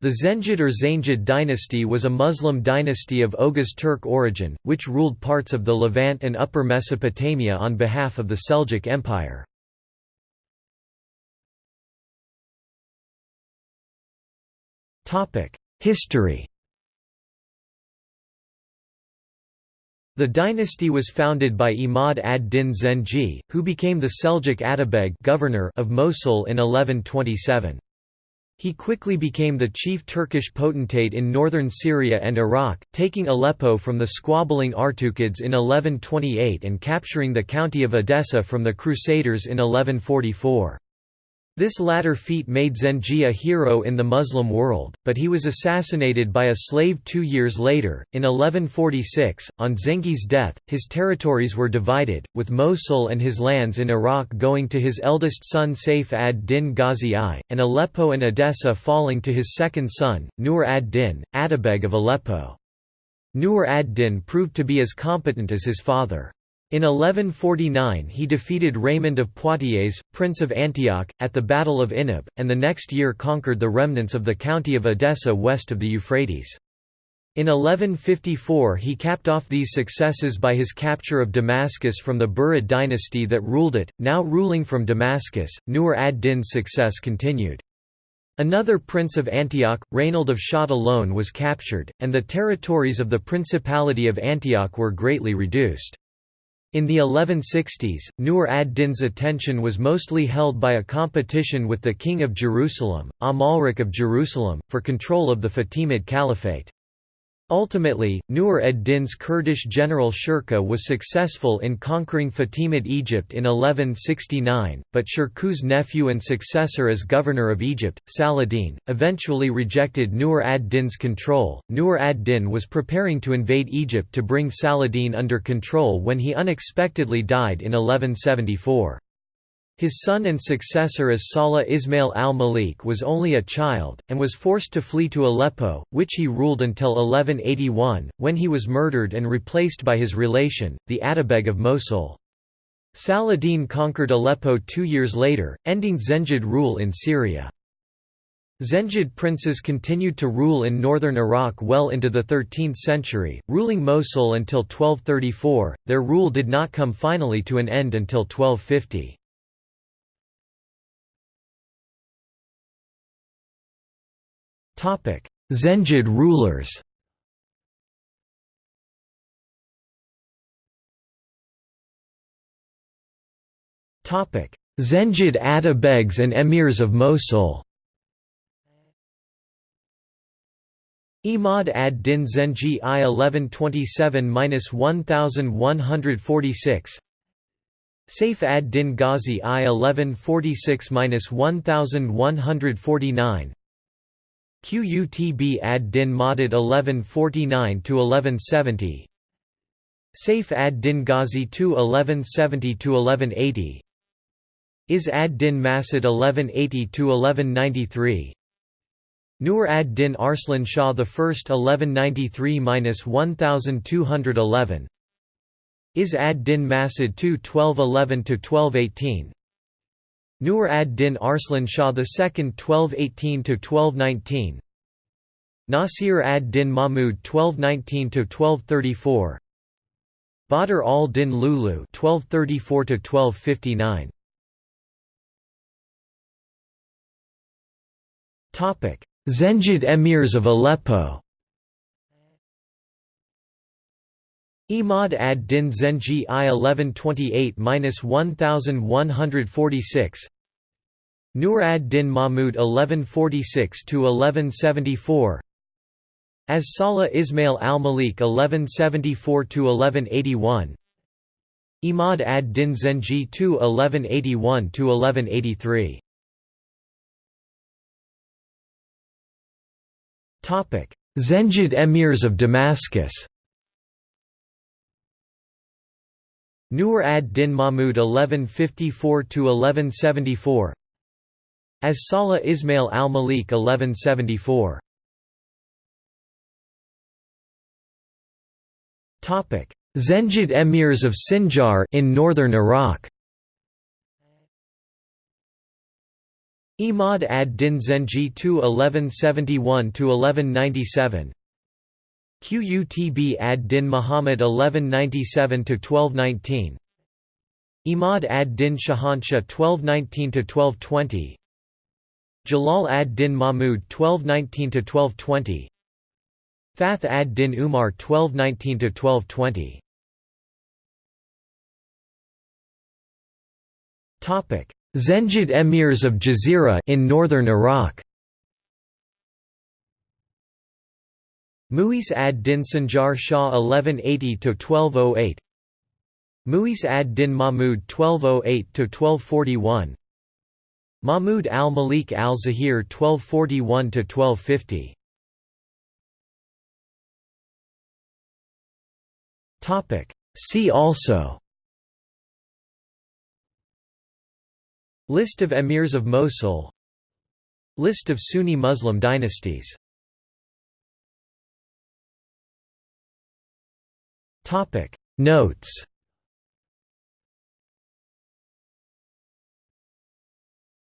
The Zengid or Zaynjid dynasty was a Muslim dynasty of Oghuz Turk origin, which ruled parts of the Levant and Upper Mesopotamia on behalf of the Seljuk Empire. History The dynasty was founded by Imad ad-Din Zengi, who became the Seljuk Atabeg governor of Mosul in 1127. He quickly became the chief Turkish potentate in northern Syria and Iraq, taking Aleppo from the squabbling Artuqids in 1128 and capturing the county of Edessa from the Crusaders in 1144. This latter feat made Zengi a hero in the Muslim world, but he was assassinated by a slave two years later. In 1146, on Zengi's death, his territories were divided, with Mosul and his lands in Iraq going to his eldest son Saif ad-Din Ghazi I, and Aleppo and Edessa falling to his second son, Nur ad-Din, Atabeg of Aleppo. Nur ad-Din proved to be as competent as his father. In 1149 he defeated Raymond of Poitiers, Prince of Antioch, at the Battle of Inab, and the next year conquered the remnants of the county of Edessa west of the Euphrates. In 1154 he capped off these successes by his capture of Damascus from the Burid dynasty that ruled it, now ruling from Damascus, Nur ad-Din's success continued. Another prince of Antioch, Raynald of Châtillon was captured, and the territories of the Principality of Antioch were greatly reduced. In the 1160s, Nur ad-Din's attention was mostly held by a competition with the King of Jerusalem, Amalric of Jerusalem, for control of the Fatimid Caliphate. Ultimately, Nur ad-Din's Kurdish general Shirkuh was successful in conquering Fatimid Egypt in 1169, but Shirkuh's nephew and successor as governor of Egypt, Saladin, eventually rejected Nur ad-Din's control. Nur ad-Din was preparing to invade Egypt to bring Saladin under control when he unexpectedly died in 1174. His son and successor as Salah Ismail al-Malik was only a child, and was forced to flee to Aleppo, which he ruled until 1181, when he was murdered and replaced by his relation, the Atabeg of Mosul. Saladin conquered Aleppo two years later, ending Zengid rule in Syria. Zengid princes continued to rule in northern Iraq well into the 13th century, ruling Mosul until 1234. Their rule did not come finally to an end until 1250. Zengid rulers. Zengid Atabegs and emirs of Mosul. Imad ad-Din Zengi I 1127–1146 Saif ad-Din Ghazi I 1146–1149 Qutb ad-Din Madad 1149–1170 Saif ad-Din Ghazi II 1170–1180 Izz ad-Din Masud 1180–1193 Nur ad-Din Arslan Shah I 1193–1211 Izz ad-Din Masud II 1211–1218 Nur ad-Din Arslan Shah II 1218–1219 Nasir ad-Din Mahmud 1219–1234 Badr al-Din Lulu 1234–1259 Zengid emirs of Aleppo Imad ad-Din Zengi I 1128–1146 Nur ad-Din Mahmud 1146–1174 As Salah Ismail al-Malik 1174–1181 Imad ad-Din Zengi II 1181–1183 Zengid emirs of Damascus Nur ad-Din Mahmud 1154–1174 As Salah Ismail al-Malik 1174 Zengid emirs of Sinjar in northern Iraq. Imad ad-Din Zengi II 1171–1197 Qutb ad-Din Muhammad 1197–1219 Imad ad-Din Shahanshah 1219–1220 Jalal ad-Din Mahmud 1219–1220 Fath ad-Din Umar 1219–1220 Zengid emirs of Jazira in northern Iraq Mu'izz ad-Din Sanjar Shah 1180–1208 Mu'izz ad-Din Mahmud 1208–1241 Mahmud al-Malik al-Zahir 1241–1250 See also. List of emirs of Mosul. List of Sunni Muslim dynasties Notes